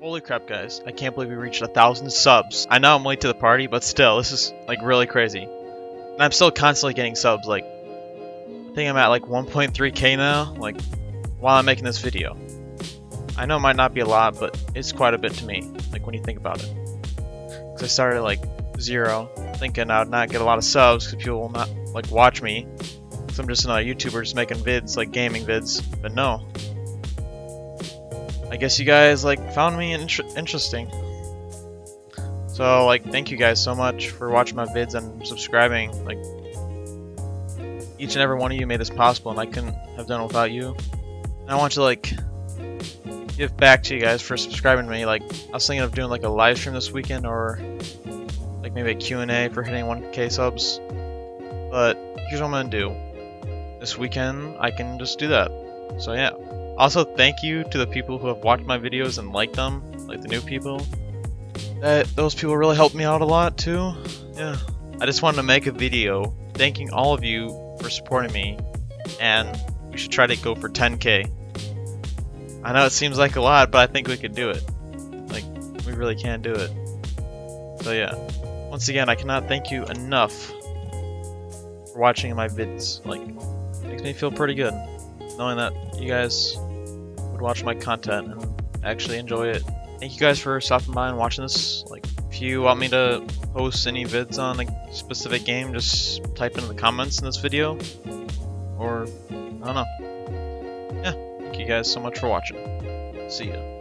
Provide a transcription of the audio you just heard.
Holy crap, guys. I can't believe we reached a thousand subs. I know I'm late to the party, but still, this is like really crazy. And I'm still constantly getting subs. Like, I think I'm at like 1.3k now, like, while I'm making this video. I know it might not be a lot, but it's quite a bit to me, like when you think about it. Because I started like zero, thinking I'd not get a lot of subs because people will not like watch me. Because I'm just another YouTuber just making vids, like gaming vids. But no, I guess you guys like found me inter interesting. So like thank you guys so much for watching my vids and subscribing. Like each and every one of you made this possible and I couldn't have done it without you. And I want to like give back to you guys for subscribing to me. Like I was thinking of doing like a live stream this weekend or like maybe a Q&A for hitting 1k subs. But here's what I'm gonna do. This weekend I can just do that. So yeah. Also, thank you to the people who have watched my videos and liked them, like the new people. That those people really helped me out a lot too. Yeah. I just wanted to make a video thanking all of you for supporting me, and we should try to go for 10k. I know it seems like a lot, but I think we could do it. Like, we really can do it. So yeah. Once again, I cannot thank you enough for watching my vids. Like, makes me feel pretty good knowing that you guys would watch my content and actually enjoy it. Thank you guys for stopping by and watching this. Like, if you want me to post any vids on a specific game, just type in the comments in this video. Or, I don't know. Yeah, thank you guys so much for watching. See ya.